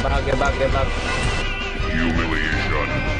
Get back, get back, get back. Humiliation.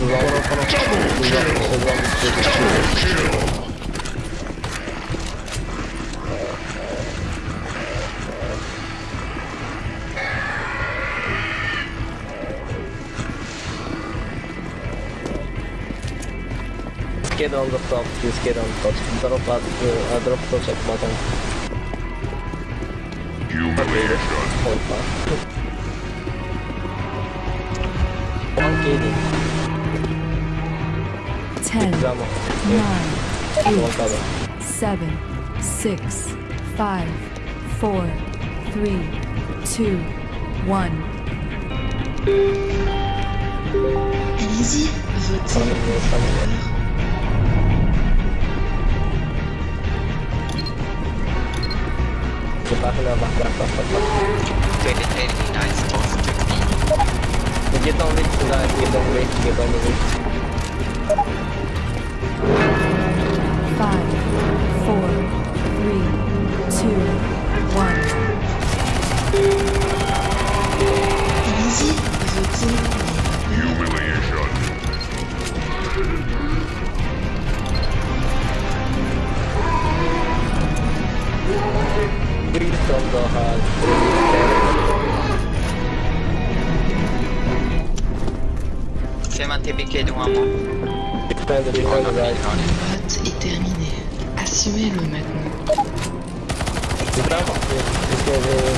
we need to shoot the zombie. Double kill. Get on the top, please get on the top. Drop at, uh, drop at bottom. Humiliation. One KD. 10, Zamo. 9, One cover. 7, 6, 5, 4, 3, 2, 1. Allez-y, votez. Coming here, coming here. Get back now, back, back, back, back, back. 2089 is supposed to be. Get on reach, guys. Get on reach, get on reach. 5, 4, 3, 2, 1. plein de est terminée. Assumez-le maintenant. C'est. Euh,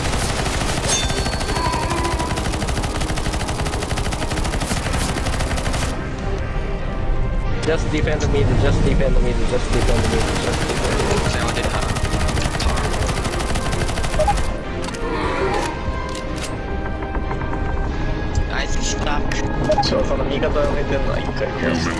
just defend the middle, just defend the middle, just defend the middle, just defend the middle. Just defend the middle. Все, там никогда не динамика.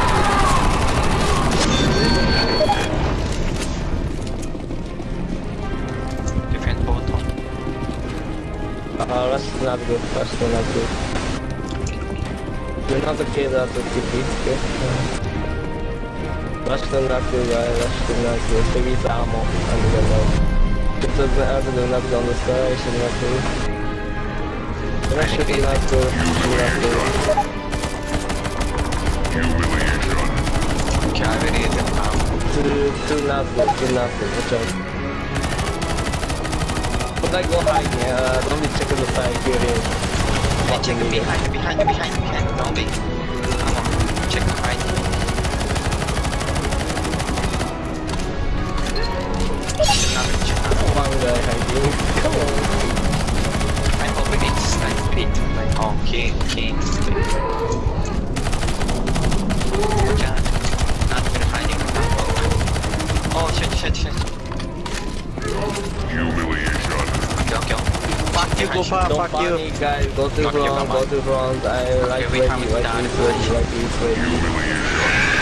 that's not good, that's not good. You're not at the TP, okay? Rush to not to guys, rush to not to. Baby Samo, under the low. It doesn't have to do nothing on the sky, should not to. Rush to not to, should not to. Humiliation. Kaveriydim tamam. To, to not to, to not to, watch out. But I go high, uh, yeah, don't be checking the side, here. Hey, check behind, behind, behind, behind. Be. Come on. Check it you. Don't fuck you. guys. Go to you, front, go to front. I like we ready, have to like ready, like this, ready. Humiliation.